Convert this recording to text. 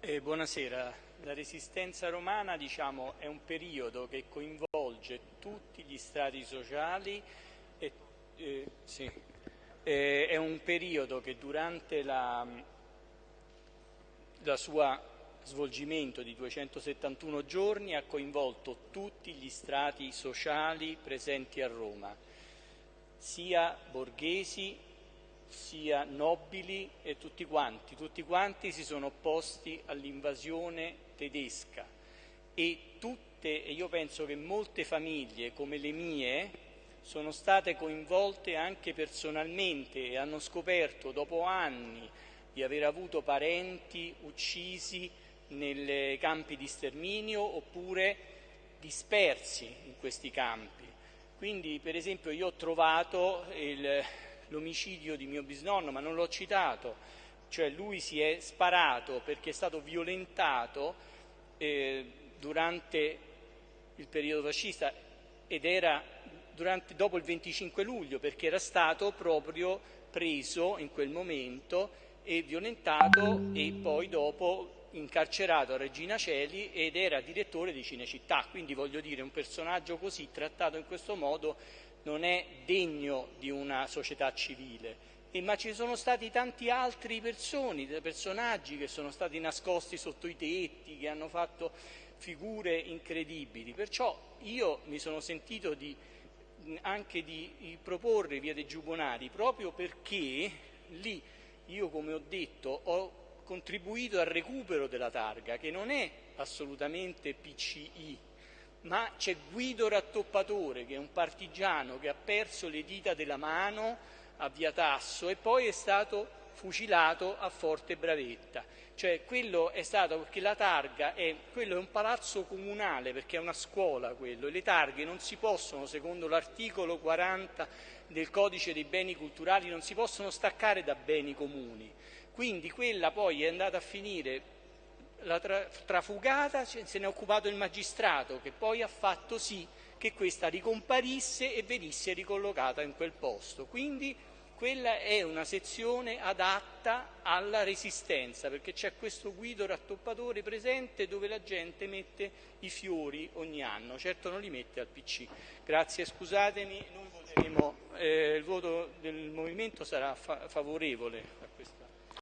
Eh, buonasera, la resistenza romana diciamo, è un periodo che coinvolge tutti gli strati sociali, e, eh, sì, eh, è un periodo che durante la, sua svolgimento di 271 giorni ha coinvolto tutti gli strati sociali presenti a Roma, sia borghesi sia nobili e tutti quanti, tutti quanti si sono opposti all'invasione tedesca e tutte, e io penso che molte famiglie come le mie sono state coinvolte anche personalmente e hanno scoperto dopo anni di aver avuto parenti uccisi nei campi di sterminio oppure dispersi in questi campi. Quindi, per esempio, io ho trovato il, l'omicidio di mio bisnonno, ma non l'ho citato, cioè lui si è sparato perché è stato violentato eh, durante il periodo fascista ed era durante, dopo il 25 luglio perché era stato proprio preso in quel momento e violentato e poi dopo incarcerato a Regina Celi ed era direttore di Cinecittà, quindi voglio dire un personaggio così trattato in questo modo non è degno di una società civile. E, ma ci sono stati tanti altri personi, personaggi che sono stati nascosti sotto i tetti, che hanno fatto figure incredibili. Perciò io mi sono sentito di, anche di proporre Via dei Giubonari proprio perché lì io, come ho detto, ho contribuito al recupero della targa, che non è assolutamente PCI, ma c'è Guido Rattoppatore, che è un partigiano che ha perso le dita della mano a Via Tasso e poi è stato fucilato a Forte Bravetta. Cioè quello è stato perché la targa è, quello è un palazzo comunale perché è una scuola quello e le targhe non si possono, secondo l'articolo 40 del codice dei beni culturali, non si possono staccare da beni comuni. Quindi quella poi è andata a finire la tra- trafugata se ne è occupato il magistrato che poi ha fatto sì che questa ricomparisse e venisse ricollocata in quel posto. Quindi quella è una sezione adatta alla resistenza, perché c'è questo guido rattoppatore presente dove la gente mette i fiori ogni anno, certo non li mette al PC. Grazie, scusatemi, noi voteremo, eh, il voto del movimento sarà fa- favorevole a questa.